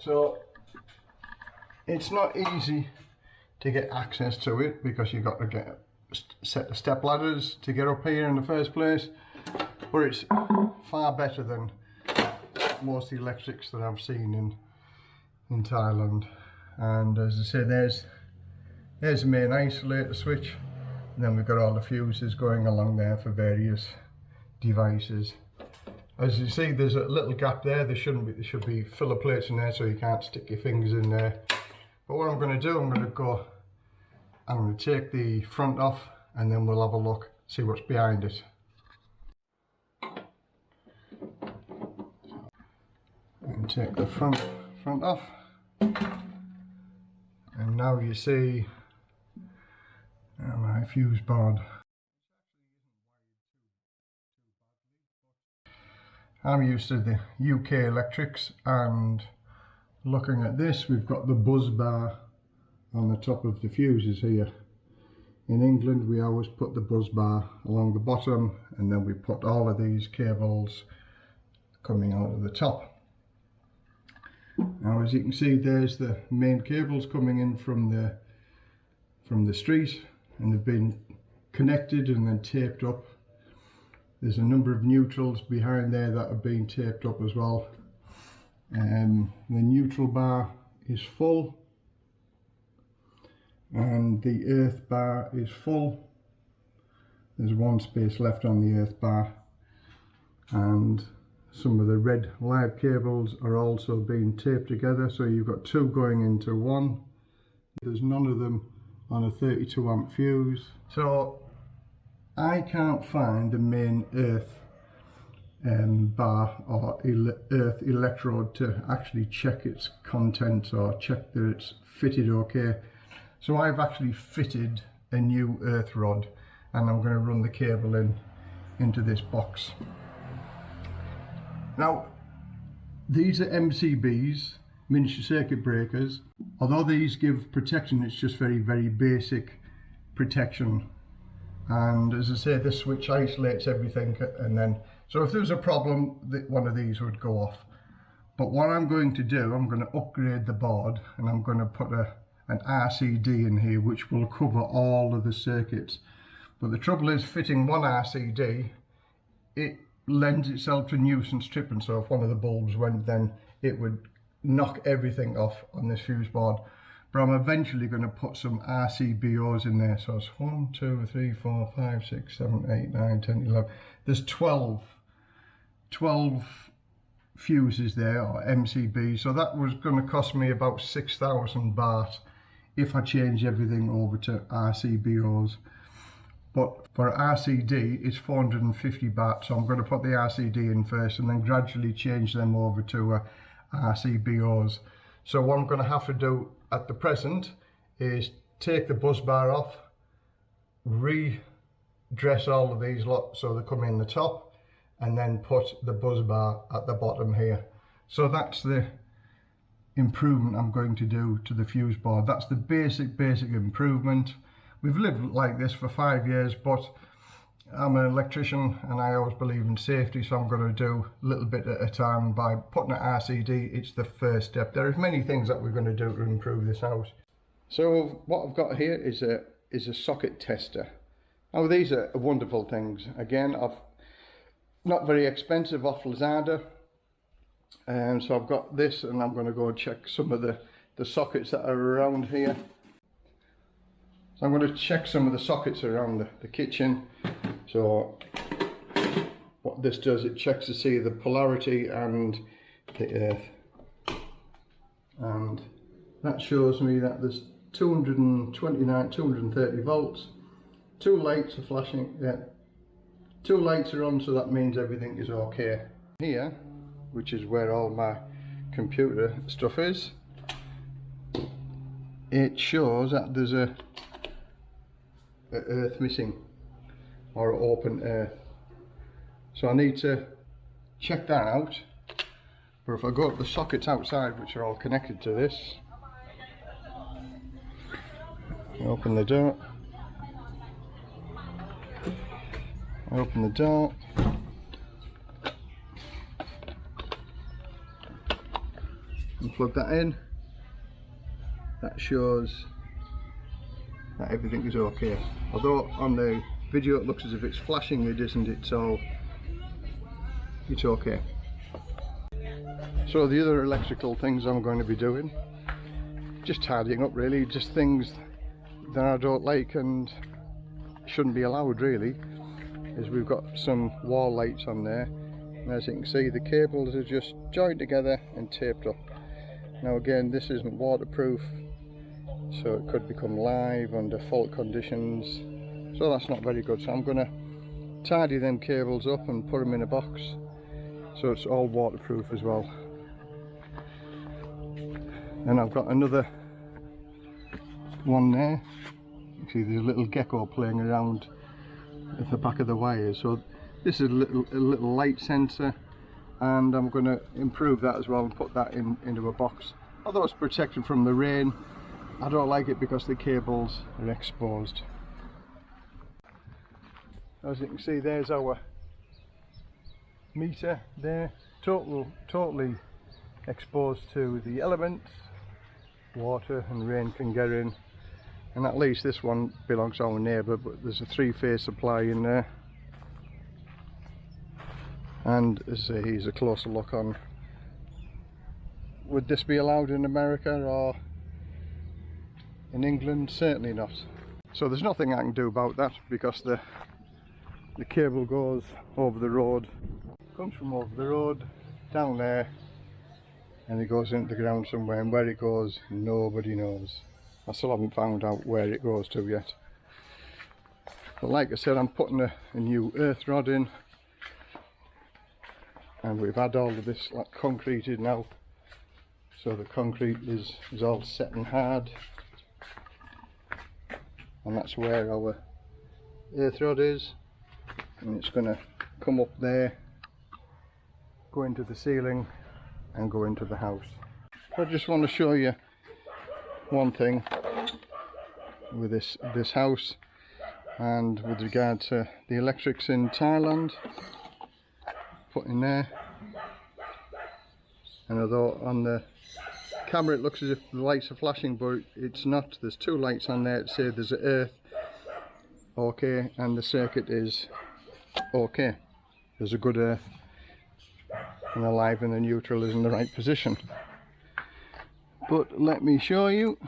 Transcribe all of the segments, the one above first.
So it's not easy to get access to it because you've got to get set of step ladders to get up here in the first place but it's far better than most the electrics that I've seen in in Thailand. And as I say there's there's the main isolator switch and then we've got all the fuses going along there for various devices as you see there's a little gap there. There shouldn't be there should be filler plates in there so you can't stick your fingers in there. But what I'm going to do I'm going to go I'm going to take the front off and then we'll have a look see what's behind it. And take the front front off. And now you see my fuse board I'm used to the UK electrics and looking at this we've got the bus bar on the top of the fuses here. In England we always put the bus bar along the bottom and then we put all of these cables coming out of the top. Now as you can see there's the main cables coming in from the from the street and they've been connected and then taped up there's a number of neutrals behind there that have been taped up as well. Um, the neutral bar is full and the earth bar is full. There's one space left on the earth bar and some of the red live cables are also being taped together so you've got two going into one. There's none of them on a 32 amp fuse. So I can't find the main earth um, bar or ele earth electrode to actually check its contents or check that it's fitted okay so I've actually fitted a new earth rod and I'm going to run the cable in into this box now, these are MCBs, miniature circuit breakers. Although these give protection, it's just very, very basic protection. And as I say, this switch isolates everything and then, so if there was a problem, one of these would go off. But what I'm going to do, I'm going to upgrade the board and I'm going to put a, an RCD in here which will cover all of the circuits. But the trouble is fitting one RCD, it lends itself to nuisance tripping so if one of the bulbs went then it would knock everything off on this fuse board but I'm eventually going to put some RCBOs in there. So it's 1, 2, 3, 4, 5, 6, 7, 8, 9, 10, 11 there's 12 12 fuses there or MCB so that was going to cost me about 6,000 baht if I change everything over to RCBOs but for RCD it's 450 baht. So I'm going to put the RCD in first and then gradually change them over to uh, RCBOs so what I'm going to have to do at the present is take the bus bar off redress all of these lot so they come in the top and then put the bus bar at the bottom here. So that's the improvement I'm going to do to the fuse board. That's the basic basic improvement. We've lived like this for five years, but I'm an electrician and I always believe in safety, so I'm going to do a little bit at a time. By putting an RCD, it's the first step. There are many things that we're going to do to improve this house. So what I've got here is a is a socket tester. Now these are wonderful things. Again, I've not very expensive off Lazada. And so I've got this and I'm going to go and check some of the, the sockets that are around here. So I'm going to check some of the sockets around the, the kitchen. So what this does, it checks to see the polarity and the earth. And that shows me that there's 229, 230 volts. Two lights are flashing, yeah. Two lights are on, so that means everything is okay. Here, which is where all my computer stuff is, it shows that there's a earth missing or open earth so I need to check that out. But if I go to the sockets outside which are all connected to this open the door open the door. And plug that in. That shows that everything is okay. Although on the video it looks as if it's flashing it isn't it so it's okay. So the other electrical things I'm going to be doing just tidying up really just things that I don't like and shouldn't be allowed really is we've got some wall lights on there. And as you can see the cables are just joined together and taped up. Now again this isn't waterproof so it could become live under fault conditions. So that's not very good. So I'm gonna tidy them cables up and put them in a box. So it's all waterproof as well. And I've got another one there. You see there's a little gecko playing around at the back of the wire. So this is a little, a little light sensor and I'm going to improve that as well and put that in into a box. Although it's protected from the rain I don't like it because the cables are exposed. As you can see there's our meter there total totally exposed to the elements. Water and rain can get in. And at least this one belongs to our neighbour but there's a three-phase supply in there. And as here's a closer look on would this be allowed in America or in England certainly not. So there's nothing I can do about that because the the cable goes over the road comes from over the road down there and it goes into the ground somewhere and where it goes nobody knows. I still haven't found out where it goes to yet. But like I said I'm putting a, a new earth rod in and we've had all of this like concreted now. So the concrete is, is all set and hard and that's where our earth rod is. And it's going to come up there go into the ceiling and go into the house. I just want to show you one thing with this this house and with regard to the electrics in Thailand put in there. And although on the camera it looks as if the lights are flashing but it's not. There's two lights on there to say there's an earth okay and the circuit is okay there's a good earth and the live and the neutral is in the right position. But let me show you.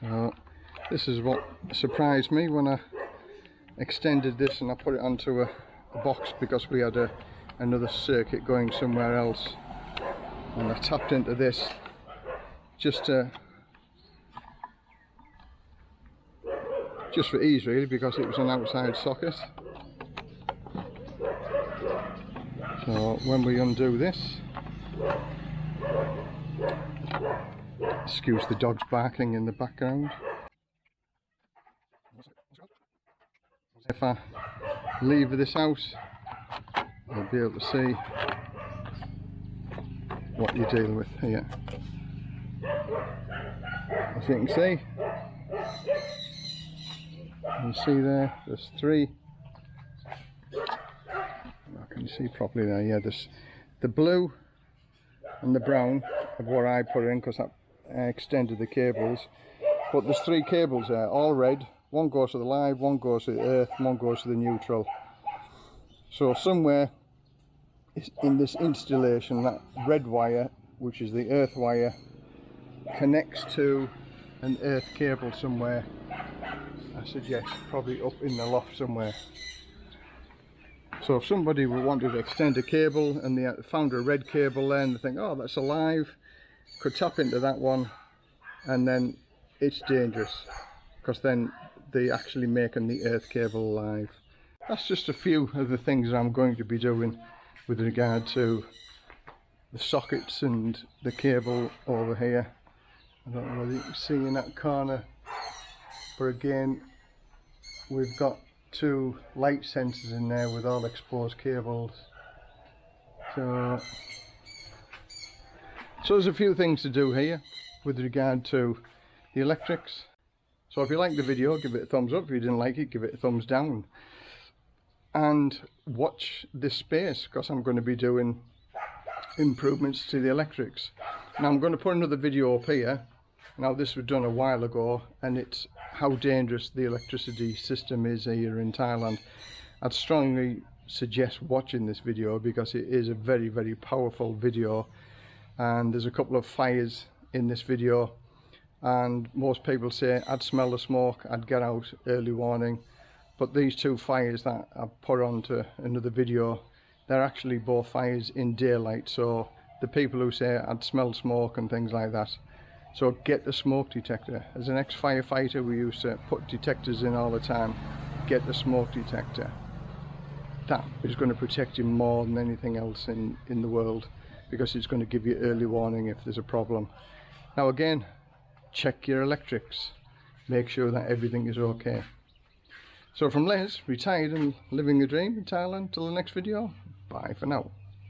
So this is what surprised me when I extended this and I put it onto a, a box because we had a, another circuit going somewhere else. And I tapped into this just to just for ease really because it was an outside socket. So when we undo this excuse the dogs barking in the background. If I leave this house you'll be able to see what you're dealing with here. As you can see you see there there's three. I can see properly there yeah there's the blue and the brown of what I put in because I extended the cables. But there's three cables there all red. One goes to the live one goes to the earth one goes to the neutral. So somewhere in this installation that red wire which is the earth wire connects to an earth cable somewhere. I suggest probably up in the loft somewhere. So if somebody wanted to extend a cable and they found a red cable there and they think oh that's alive could tap into that one and then it's dangerous because then they actually making the earth cable alive. That's just a few of the things I'm going to be doing with regard to the sockets and the cable over here. I don't know whether you can see in that corner but again we've got two light sensors in there with all exposed cables. So so there's a few things to do here with regard to the electrics. So if you liked the video give it a thumbs up. If you didn't like it give it a thumbs down and watch this space because I'm going to be doing improvements to the electrics. Now I'm going to put another video up here. Now this was done a while ago and it's how dangerous the electricity system is here in Thailand. I'd strongly suggest watching this video because it is a very very powerful video and there's a couple of fires in this video and most people say I'd smell the smoke I'd get out early warning but these two fires that I've put onto another video they're actually both fires in daylight. So the people who say I'd smell smoke and things like that. So get the smoke detector. As an ex-firefighter we used to put detectors in all the time. Get the smoke detector. That is going to protect you more than anything else in in the world because it's going to give you early warning if there's a problem. Now again check your electrics. Make sure that everything is okay so from Les, retired and living a dream in Thailand till the next video. Bye for now